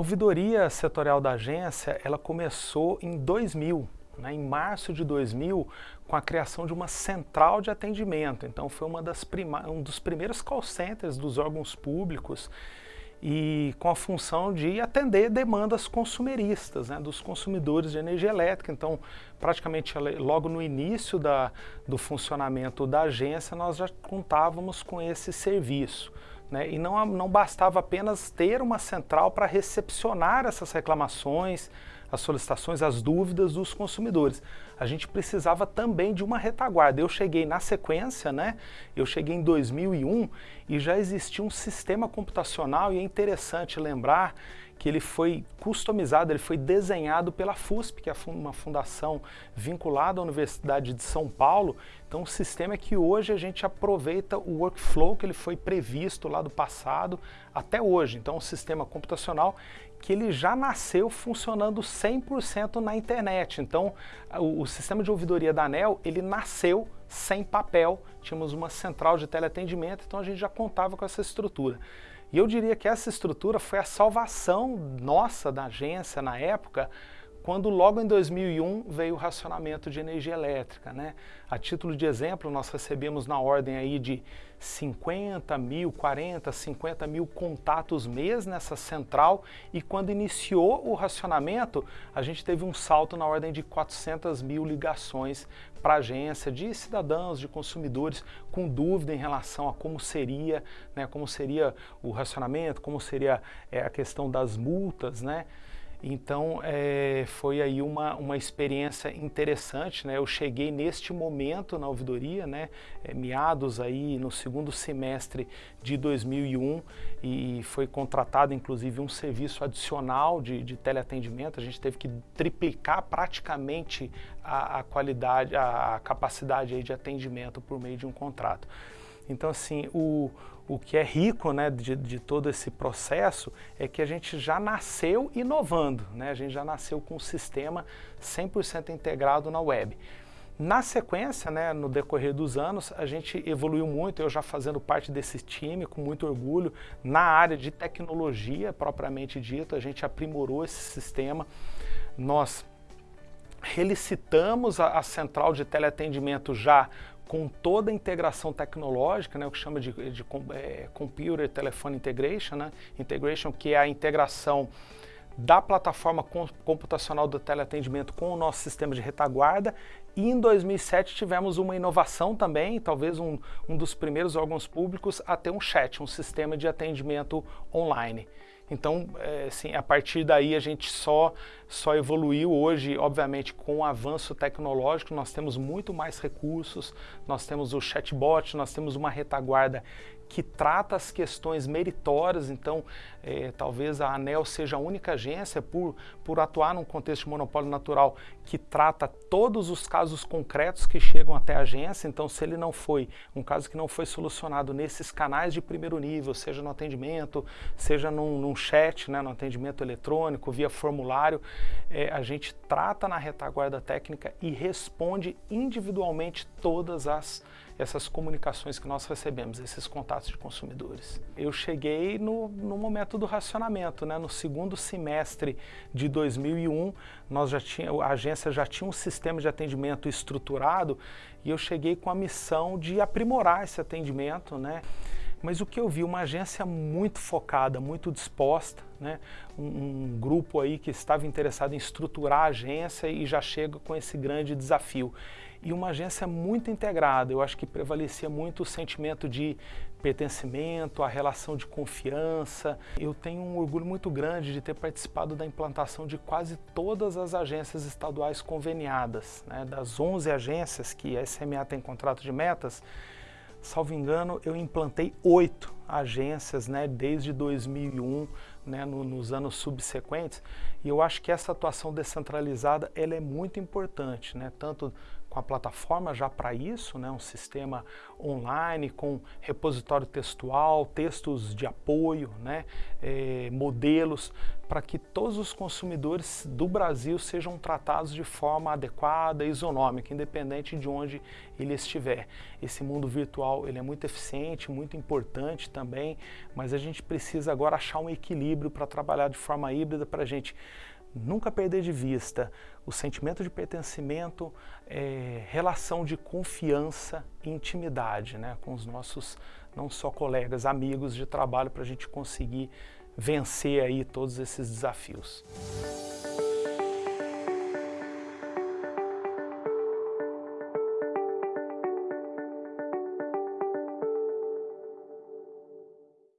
ouvidoria setorial da agência, ela começou em 2000, né, em março de 2000, com a criação de uma central de atendimento. Então foi uma das um dos primeiros call centers dos órgãos públicos e com a função de atender demandas consumeristas, né, dos consumidores de energia elétrica. Então, praticamente logo no início da, do funcionamento da agência, nós já contávamos com esse serviço. Né? E não, não bastava apenas ter uma central para recepcionar essas reclamações, as solicitações, as dúvidas dos consumidores. A gente precisava também de uma retaguarda. Eu cheguei na sequência, né? Eu cheguei em 2001 e já existia um sistema computacional e é interessante lembrar que ele foi customizado, ele foi desenhado pela FUSP, que é uma fundação vinculada à Universidade de São Paulo. Então o sistema é que hoje a gente aproveita o workflow que ele foi previsto lá do passado até hoje. Então um sistema computacional que ele já nasceu funcionando 100% na internet. Então o, o sistema de ouvidoria da ANEL, ele nasceu sem papel, tínhamos uma central de teleatendimento, então a gente já contava com essa estrutura. E eu diria que essa estrutura foi a salvação nossa da agência na época, quando logo em 2001 veio o racionamento de energia elétrica. Né? A título de exemplo, nós recebemos na ordem aí de 50 mil, 40, 50 mil contatos mês nessa central e quando iniciou o racionamento, a gente teve um salto na ordem de 400 mil ligações para agência de cidadãos, de consumidores com dúvida em relação a como seria, né, como seria o racionamento, como seria é, a questão das multas, né? Então é, foi aí uma, uma experiência interessante, né? Eu cheguei neste momento na ouvidoria, né? É, meados aí no segundo semestre de 2001 e foi contratado inclusive um serviço adicional de, de teleatendimento. A gente teve que triplicar praticamente a, a qualidade, a, a capacidade aí de atendimento por meio de um contrato. Então, assim, o, o que é rico né, de, de, todo esse processo é que a gente já nasceu inovando, né? a gente já nasceu com um sistema 100% integrado na web. Na sequência, né, no decorrer dos anos, a gente evoluiu muito, eu já fazendo parte desse time, com muito orgulho, na área de tecnologia propriamente dito, a gente aprimorou esse sistema, nós relicitamos a, a central de teleatendimento já com toda a integração tecnológica, né, o que chama de, de é, Computer Telephone Integration, né, integration, que é a integração da plataforma computacional do teleatendimento com o nosso sistema de retaguarda. E em 2007 tivemos uma inovação também, talvez um, um dos primeiros órgãos públicos a ter um chat, um sistema de atendimento online. Então, é, assim, a partir daí a gente só, só evoluiu. Hoje, obviamente, com o avanço tecnológico, nós temos muito mais recursos, nós temos o chatbot, nós temos uma retaguarda que trata as questões meritórias, então é, talvez a ANEL seja a única agência, por, por atuar num contexto de monopólio natural, que trata todos os casos concretos que chegam até a agência, então se ele não foi, um caso que não foi solucionado nesses canais de primeiro nível, seja no atendimento, seja num, num chat, né, no atendimento eletrônico, via formulário, é, a gente trata na retaguarda técnica e responde individualmente todas as essas comunicações que nós recebemos, esses contatos de consumidores. Eu cheguei no, no momento do racionamento, né? no segundo semestre de 2001, nós já tinha, a agência já tinha um sistema de atendimento estruturado e eu cheguei com a missão de aprimorar esse atendimento, né? Mas o que eu vi, uma agência muito focada, muito disposta, né? um, um, grupo aí que estava interessado em estruturar a agência e já chega com esse grande desafio e uma agência muito integrada. Eu acho que prevalecia muito o sentimento de pertencimento, a relação de confiança. Eu tenho um orgulho muito grande de ter participado da implantação de quase todas as agências estaduais conveniadas. Né? Das 11 agências que a SMA tem contrato de metas, salvo engano, eu implantei oito agências né, desde 2001, né, no, nos anos subsequentes, e eu acho que essa atuação descentralizada ela é muito importante, né, tanto com a plataforma já para isso, né, um sistema online com repositório textual, textos de apoio, né, eh, modelos, para que todos os consumidores do Brasil sejam tratados de forma adequada isonômica, independente de onde ele estiver. Esse mundo virtual ele é muito eficiente, muito importante também, mas a gente precisa agora achar um equilíbrio para trabalhar de forma híbrida para a gente nunca perder de vista o sentimento de pertencimento, é, relação de confiança e intimidade né, com os nossos, não só colegas, amigos de trabalho, para a gente conseguir vencer aí todos esses desafios.